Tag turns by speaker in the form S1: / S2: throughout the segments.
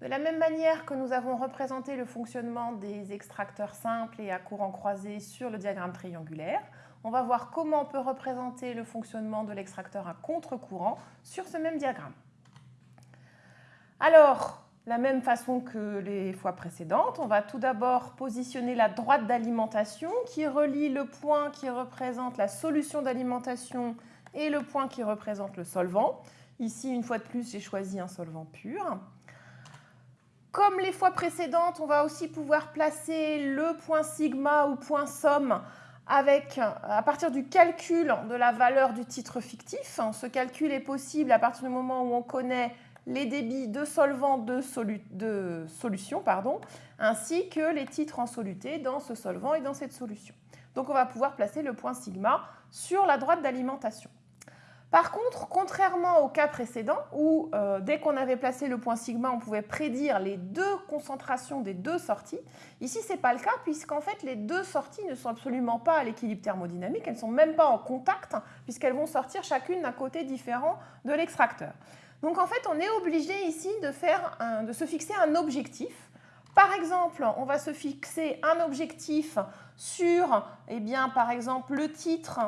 S1: De la même manière que nous avons représenté le fonctionnement des extracteurs simples et à courant croisé sur le diagramme triangulaire, on va voir comment on peut représenter le fonctionnement de l'extracteur à contre-courant sur ce même diagramme. Alors, la même façon que les fois précédentes, on va tout d'abord positionner la droite d'alimentation qui relie le point qui représente la solution d'alimentation et le point qui représente le solvant. Ici, une fois de plus, j'ai choisi un solvant pur. Comme les fois précédentes, on va aussi pouvoir placer le point sigma ou point somme avec, à partir du calcul de la valeur du titre fictif. Ce calcul est possible à partir du moment où on connaît les débits de solvant de, solution, ainsi que les titres en soluté dans ce solvant et dans cette solution. Donc on va pouvoir placer le point sigma sur la droite d'alimentation. Par contre, contrairement au cas précédent, où euh, dès qu'on avait placé le point sigma, on pouvait prédire les deux concentrations des deux sorties, ici ce n'est pas le cas puisqu'en fait les deux sorties ne sont absolument pas à l'équilibre thermodynamique, elles ne sont même pas en contact puisqu'elles vont sortir chacune d'un côté différent de l'extracteur. Donc en fait, on est obligé ici de, faire de se fixer un objectif. Par exemple, on va se fixer un objectif sur, eh bien, par exemple, le titre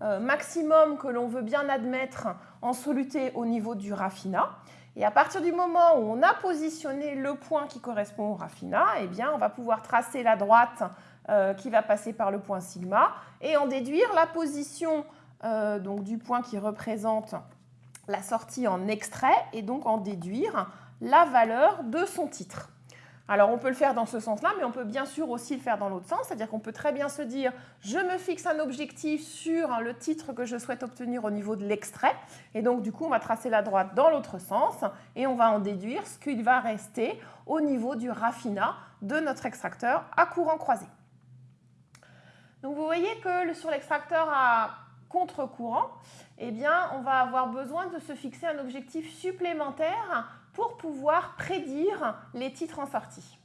S1: maximum que l'on veut bien admettre en soluté au niveau du raffinat. Et à partir du moment où on a positionné le point qui correspond au raffinat, eh bien, on va pouvoir tracer la droite euh, qui va passer par le point sigma et en déduire la position euh, donc, du point qui représente la sortie en extrait et donc en déduire la valeur de son titre. Alors on peut le faire dans ce sens-là, mais on peut bien sûr aussi le faire dans l'autre sens, c'est-à-dire qu'on peut très bien se dire je me fixe un objectif sur le titre que je souhaite obtenir au niveau de l'extrait, et donc du coup on va tracer la droite dans l'autre sens, et on va en déduire ce qu'il va rester au niveau du raffinat de notre extracteur à courant croisé. Donc vous voyez que sur l'extracteur à contre-courant, eh on va avoir besoin de se fixer un objectif supplémentaire pour pouvoir prédire les titres en sortie.